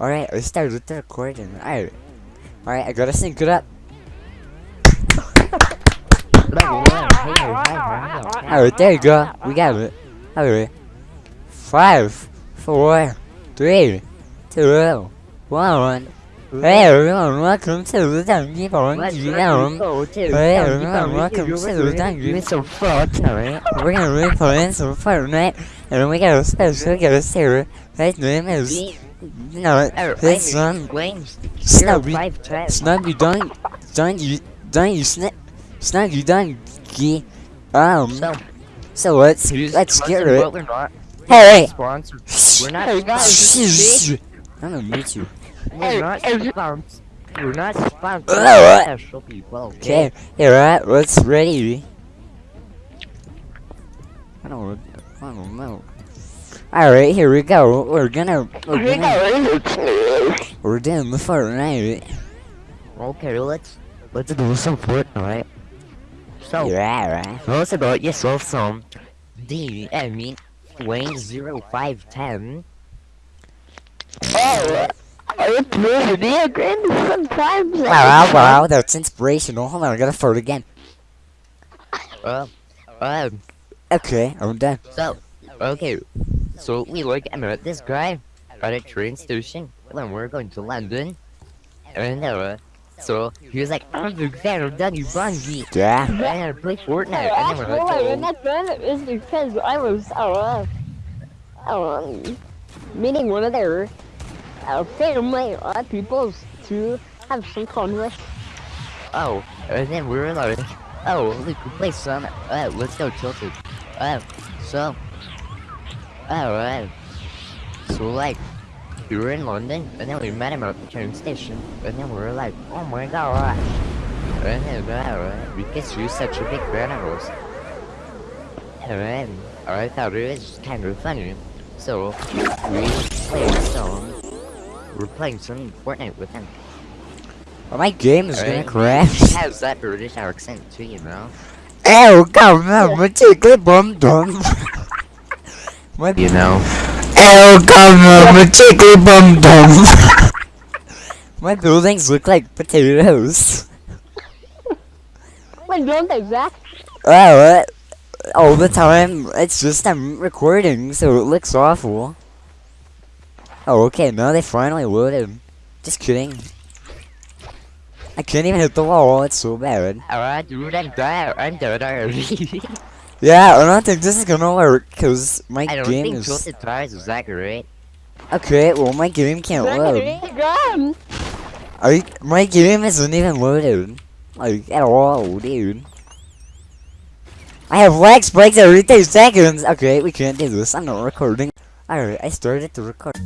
Alright, we start with the recording. Alright. Alright, I gotta sync it up. Alright, there you go. We got it. Alright. Five, four, three, two, one. Hey everyone, welcome to the Kong GM. Hey everyone, welcome to the Fortnite. We're gonna be playing some Fortnite, and we got a special guest here. His name is, no, his son, Snubby. Snubby, don't, don't you, don't you, snip, Snubby, don't you, um, So, so let's, let's get sponsored, it. but Hey, sponsored. We're not hey, sponsored. I'm gonna mute you. We're not sponsored. We're not sponsored. Oh, people. Okay, here, right, let's ready. I don't, I don't know. Alright, here we go. We're gonna, we're gonna, we're doing the Fortnite. Okay, let's let's do some Fortnite. So, Yeah, right. tell us about yourself some. D, I mean, Wayne 0510. Oh, I play video games sometimes. Wow, wow, that's inspirational. Hold on, I gotta fart again. Uh, um, Okay, I'm done. So, okay, so we look I met this guy at a train station when we were going to London, and uh, so he was like, I'm a big fan of Danny Bungie, Yeah. and I play Fortnite, and then Actually, we're like, we're oh, not done is because I was uh, uh, meeting one of their uh, family uh, people to have some fun with. oh, and then we were like, oh, we could play some, uh, let's go tilted, uh, so, alright, so like, we were in London, and then we met him at the train station, and then we were like, oh my gosh. And then, alright, because you're such a big fan of us. Alright, I thought it was kind of funny. So, we played some, we're playing some Fortnite with him. Well, my game is gonna crash. Has that British accent too, you know? Oh, come on, my tickly bum dum. My, You know? Ew, come on, my tickly bum dum. My buildings look like potatoes. Wait, don't they, Zach? Oh, what? Uh, all the time. It's just I'm recording, so it looks awful. Oh, okay, now they finally loaded. Just kidding. I can't even hit the wall, it's so bad. Alright, dude, I'm dead. I'm dead already. Yeah, I don't think this is gonna work, cause my I don't game think is... tilted tires is accurate. Okay, well my game can't Zach, load. it gone. I, my game isn't even loaded. Like, at all, dude. I have lag spikes every 30 seconds! Okay, we can't do this, I'm not recording. Alright, I started to record.